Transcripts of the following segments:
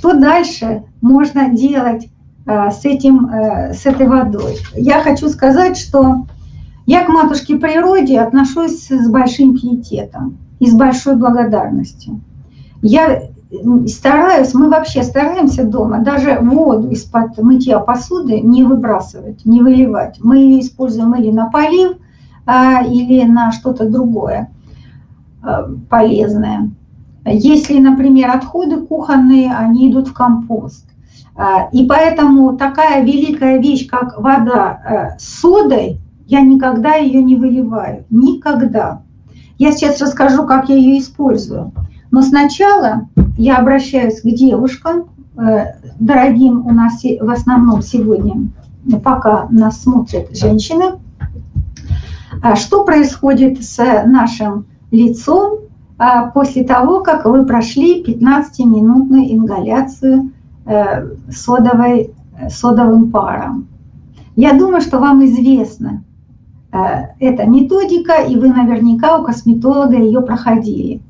Что дальше можно делать с, этим, с этой водой? Я хочу сказать, что я к матушке природе отношусь с большим пиететом и с большой благодарностью. Я стараюсь, мы вообще стараемся дома даже воду из-под мытья посуды не выбрасывать, не выливать. Мы ее используем или на полив, а, или на что-то другое а, полезное. Если, например, отходы кухонные, они идут в компост. А, и поэтому такая великая вещь, как вода с содой, я никогда ее не выливаю. Никогда. Я сейчас расскажу, как я ее использую. Но сначала я обращаюсь к девушкам, э, дорогим у нас в основном сегодня, пока нас смотрят женщины. А что происходит с нашим лицом после того, как вы прошли 15-минутную ингаляцию э, содовой, содовым паром? Я думаю, что вам известна э, эта методика, и вы наверняка у косметолога ее проходили.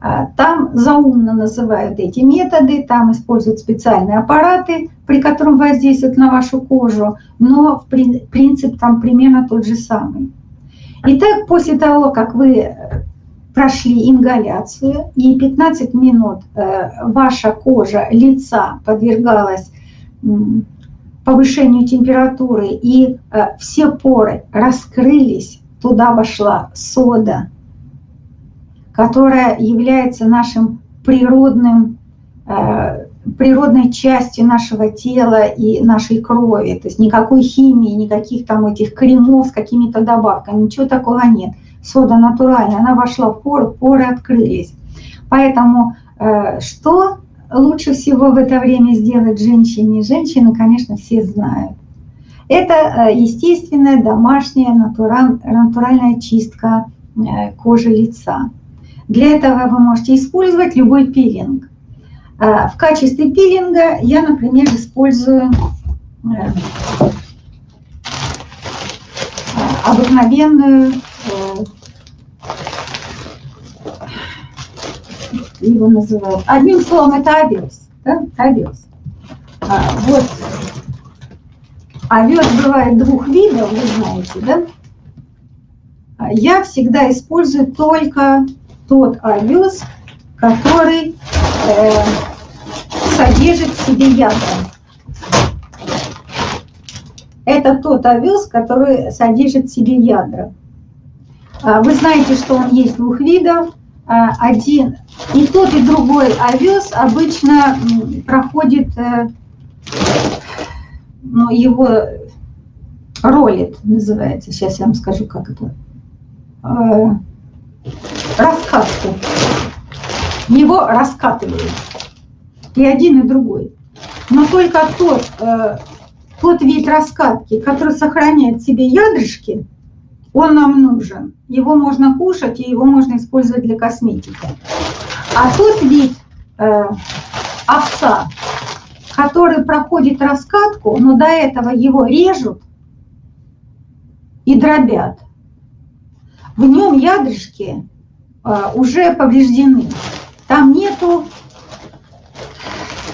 А, там заумно называют эти методы, там используют специальные аппараты, при котором воздействуют на вашу кожу, но принцип там примерно тот же самый. Итак, после того, как вы э, прошли ингаляцию и 15 минут э, ваша кожа лица подвергалась повышению температуры и э, все поры раскрылись, туда вошла сода, которая является нашим природным, э, природной частью нашего тела и нашей крови. То есть никакой химии, никаких там этих кремов с какими-то добавками, ничего такого нет. Сода натуральная, она вошла в поры, поры открылись. Поэтому э, что лучше всего в это время сделать женщине? Женщины, конечно, все знают. Это э, естественная домашняя натуральная чистка кожи лица. Для этого вы можете использовать любой пилинг. В качестве пилинга я, например, использую э, обыкновенную его называют. Одним словом, это овес. Да? Овес. А, вот. Овес бывает двух видов, вы знаете, да? А я всегда использую только тот овес, который э, содержит в себе ядра. Это тот овес, который содержит в себе ядра. А, вы знаете, что он есть двух видов. А, один и тот, и другой овес обычно проходит, э, ну, его ролит называется. Сейчас я вам скажу, как это э, раскатку. Его раскатывают. И один, и другой. Но только тот, э, тот вид раскатки, который сохраняет себе ядрышки, он нам нужен. Его можно кушать, и его можно использовать для косметики. А тот вид э, овса, который проходит раскатку, но до этого его режут и дробят, в нем ядрышки а, уже повреждены. Там нету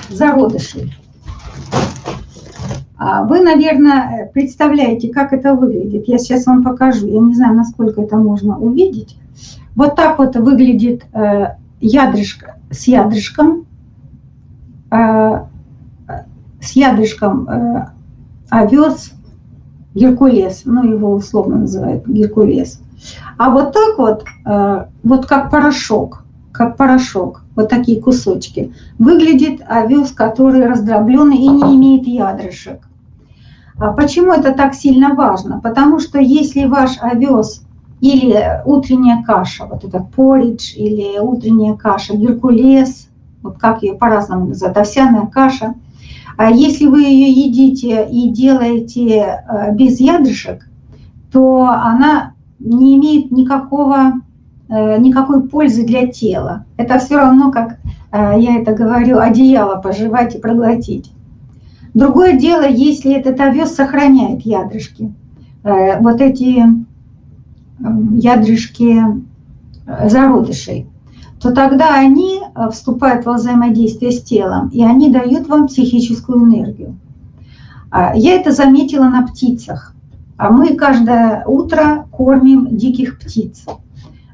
зародышей. А вы, наверное, представляете, как это выглядит. Я сейчас вам покажу. Я не знаю, насколько это можно увидеть. Вот так вот выглядит э, ядрышко с ядрышком. Э, с ядрышком э, овес, геркулес. Ну, его условно называют геркулес. А вот так вот, вот как порошок, как порошок, вот такие кусочки, выглядит овес, который раздробленный и не имеет ядрышек. А почему это так сильно важно? Потому что если ваш овес или утренняя каша, вот это поридж, или утренняя каша, геркулес, вот как ее по-разному называют, овсяная каша, а если вы ее едите и делаете э, без ядрышек, то она не имеет никакого, э, никакой пользы для тела. Это все равно, как э, я это говорю, одеяло пожевать и проглотить. Другое дело, если этот овес сохраняет ядрышки. Э, вот эти ядрышки зародышей. то тогда они э, вступают во взаимодействие с телом, и они дают вам психическую энергию. А, я это заметила на птицах. А мы каждое утро кормим диких птиц.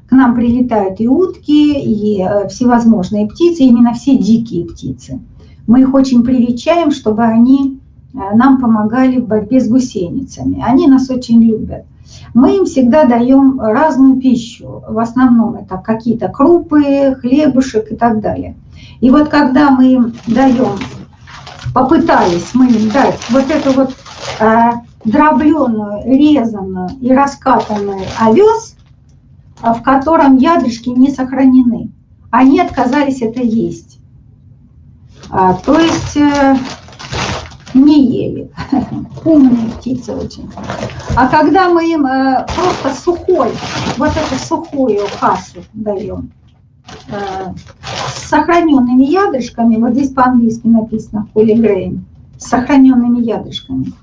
К нам прилетают и утки, и э, всевозможные птицы, именно все дикие птицы. Мы их очень привечаем, чтобы они э, нам помогали в борьбе с гусеницами. Они нас очень любят. Мы им всегда даем разную пищу. В основном это какие-то крупы, хлебушек и так далее. И вот когда мы им даем, попытались мы им дать вот эту вот э, дробленую, резанную и раскатанную овес, в котором ядрышки не сохранены, они отказались это есть. А, то есть э, не ели. Умные птицы очень. А когда мы им э, просто сухой, вот эту сухую кашу даем, э, с сохраненными ядрышками, вот здесь по-английски написано полигрейн, с сохраненными ядрышками.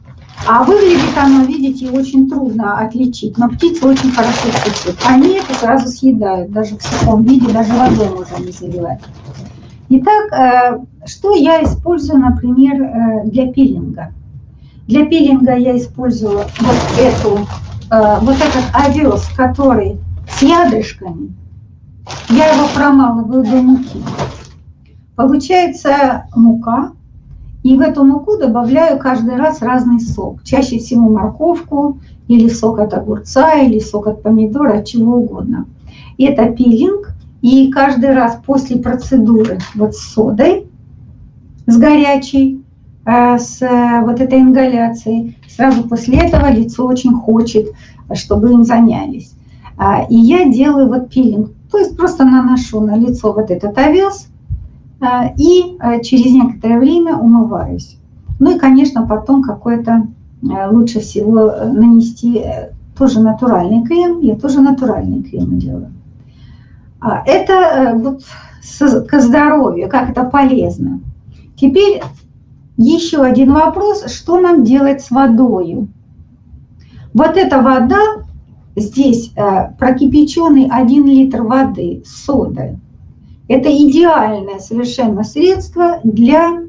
А выглядит оно, видите, очень трудно отличить, но птицы очень хорошо чувствуют. Они это сразу съедают, даже в сухом виде, даже водой можно не заливать. Итак, э, что я использую, например, э, для пилинга? Для пилинга я использую вот эту, э, вот этот овес, который с ядрышками. Я его промалываю до муки. Получается мука, и в эту муку добавляю каждый раз разный сок. Чаще всего морковку, или сок от огурца, или сок от помидора, от чего угодно. Это пилинг, и каждый раз после процедуры вот с содой, с горячей, э, с э, вот этой ингаляцией, сразу после этого лицо очень хочет, чтобы им занялись. А, и я делаю вот пилинг, то есть просто наношу на лицо вот этот овес а, и э, через некоторое время умываюсь. Ну и, конечно, потом какой-то лучше всего нанести тоже натуральный крем, я тоже натуральный крем делаю. А, это э, вот к здоровью, как это полезно. Теперь еще один вопрос, что нам делать с водой? Вот эта вода, здесь э, прокипяченный 1 литр воды с содой. Это идеальное совершенно средство для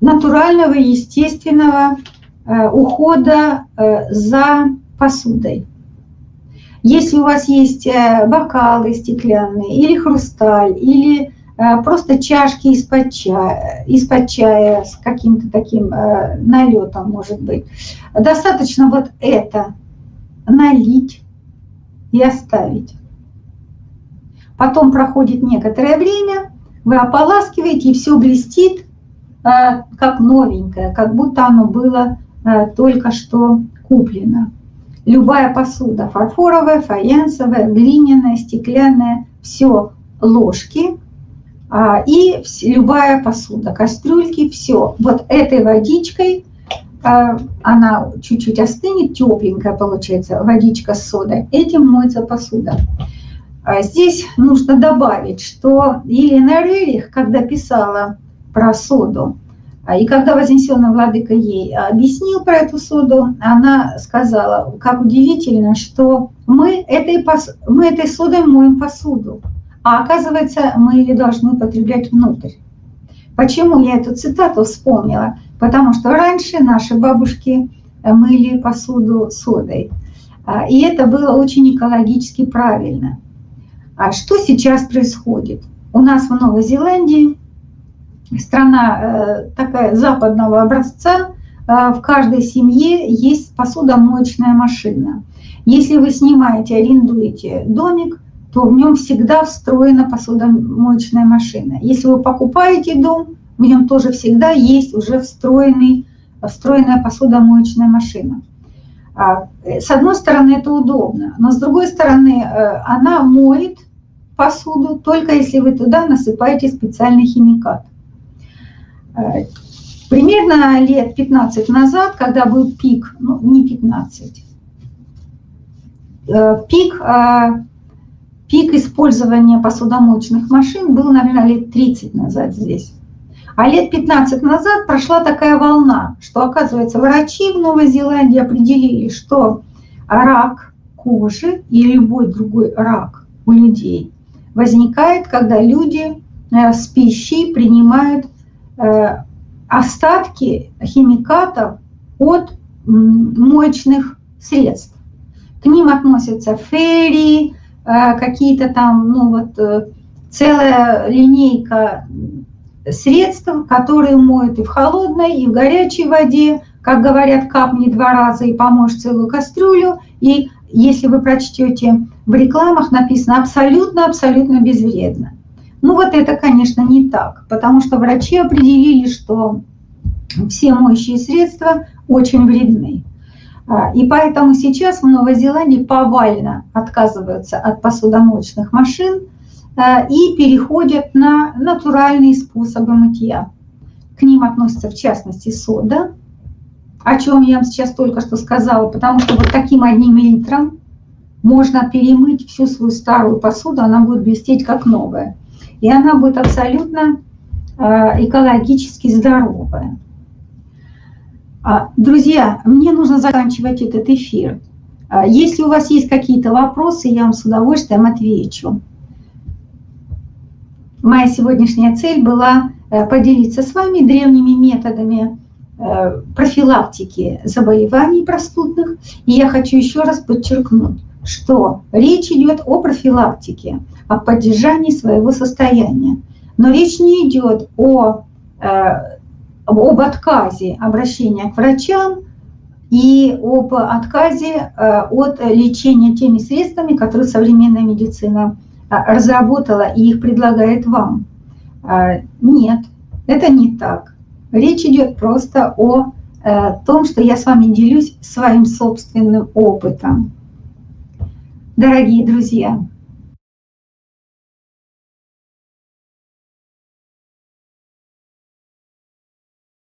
натурального, естественного э, ухода за посудой. Если у вас есть э, бокалы стеклянные, или хрусталь, или э, просто чашки из-под чая, из чая с каким-то таким э, налетом, может быть, достаточно вот это налить и оставить. Потом проходит некоторое время, вы ополаскиваете, и все блестит, как новенькое, как будто оно было только что куплено любая посуда, фарфоровая, фаянсовая, глиняная, стеклянная, все ложки а, и любая посуда, кастрюльки, все. Вот этой водичкой, а, она чуть-чуть остынет, тепленькая получается водичка с содой, этим моется посуда. А здесь нужно добавить, что Елена Рерих, когда писала про соду, и когда Вознесенный Владыка ей объяснил про эту соду, она сказала, как удивительно, что мы этой, мы этой содой моем посуду, а оказывается, мы ее должны употреблять внутрь. Почему я эту цитату вспомнила? Потому что раньше наши бабушки э, мыли посуду содой. А, и это было очень экологически правильно. А что сейчас происходит? У нас в Новой Зеландии страна э, такая западного образца, э, в каждой семье есть посудомоечная машина. Если вы снимаете, арендуете домик, то в нем всегда встроена посудомоечная машина. Если вы покупаете дом, в нем тоже всегда есть уже встроенный, встроенная посудомоечная машина. А, с одной стороны, это удобно, но с другой стороны, э, она моет посуду, только если вы туда насыпаете специальный химикат. Э, примерно лет 15 назад, когда был пик, ну не 15, э, пик, э, пик использования посудомоечных машин был, наверное, лет 30 назад здесь. А лет 15 назад прошла такая волна, что, оказывается, врачи в Новой Зеландии определили, что рак кожи и любой другой рак у людей возникает, когда люди с пищей принимают остатки химикатов от моечных средств. К ним относятся ферри, какие-то там, ну вот, целая линейка средств, которые моют и в холодной, и в горячей воде, как говорят, капни два раза и поможешь целую кастрюлю. И если вы прочтете в рекламах, написано абсолютно-абсолютно безвредно. Ну вот это, конечно, не так, потому что врачи определили, что все моющие средства очень вредны. А, и поэтому сейчас в Новой Зеландии повально отказываются от посудомоечных машин – Э, и переходят на натуральные способы мытья. К ним относится в частности сода, о чем я вам сейчас только что сказала, потому что вот таким одним литром можно перемыть всю свою старую посуду, она будет блестеть как новая. И она будет абсолютно э, экологически здоровая. А, друзья, мне нужно заканчивать этот эфир. А, если у вас есть какие-то вопросы, я вам с удовольствием отвечу. Моя сегодняшняя цель была э, поделиться с вами древними методами э, профилактики заболеваний простудных. И я хочу еще раз подчеркнуть, что речь идет о профилактике, о поддержании своего состояния. Но речь не идет о, э, об отказе обращения к врачам и об отказе от лечения теми средствами, которые современная медицина а, разработала и их предлагает вам. А, нет, это не так. Речь идет просто о э, том, что я с вами делюсь своим собственным опытом. Дорогие друзья,